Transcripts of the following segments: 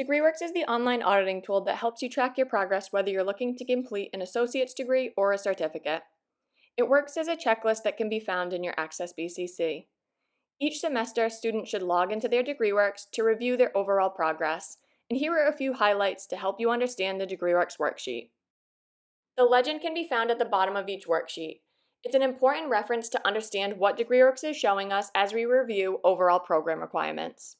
DegreeWorks is the online auditing tool that helps you track your progress whether you're looking to complete an associate's degree or a certificate. It works as a checklist that can be found in your Access BCC. Each semester, students should log into their DegreeWorks to review their overall progress, and here are a few highlights to help you understand the DegreeWorks worksheet. The legend can be found at the bottom of each worksheet. It's an important reference to understand what DegreeWorks is showing us as we review overall program requirements.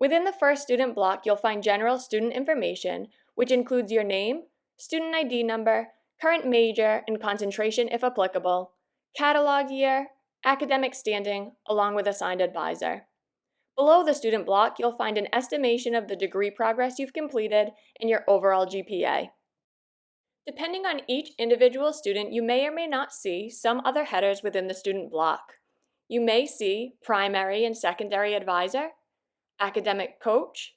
Within the first student block, you'll find general student information, which includes your name, student ID number, current major and concentration if applicable, catalog year, academic standing, along with assigned advisor. Below the student block, you'll find an estimation of the degree progress you've completed and your overall GPA. Depending on each individual student, you may or may not see some other headers within the student block. You may see primary and secondary advisor, academic coach,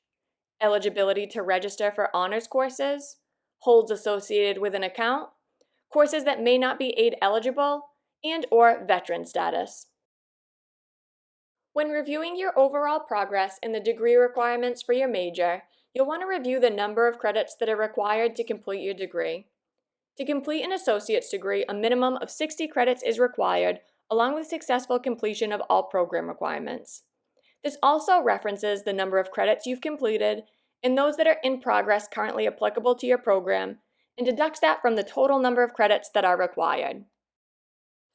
eligibility to register for honors courses, holds associated with an account, courses that may not be aid eligible, and or veteran status. When reviewing your overall progress in the degree requirements for your major, you'll want to review the number of credits that are required to complete your degree. To complete an associate's degree, a minimum of 60 credits is required, along with successful completion of all program requirements. This also references the number of credits you've completed and those that are in progress currently applicable to your program, and deducts that from the total number of credits that are required.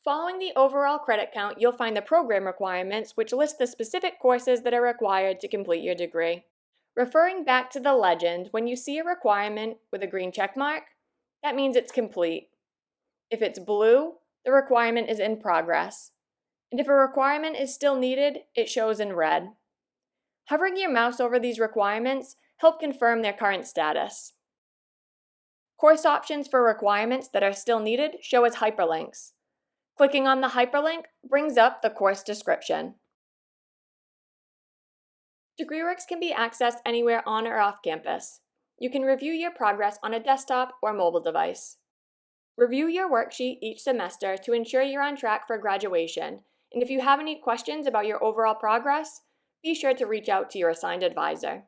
Following the overall credit count, you'll find the program requirements, which list the specific courses that are required to complete your degree. Referring back to the legend, when you see a requirement with a green check mark, that means it's complete. If it's blue, the requirement is in progress and if a requirement is still needed, it shows in red. Hovering your mouse over these requirements help confirm their current status. Course options for requirements that are still needed show as hyperlinks. Clicking on the hyperlink brings up the course description. DegreeWorks can be accessed anywhere on or off campus. You can review your progress on a desktop or mobile device. Review your worksheet each semester to ensure you're on track for graduation and if you have any questions about your overall progress, be sure to reach out to your assigned advisor.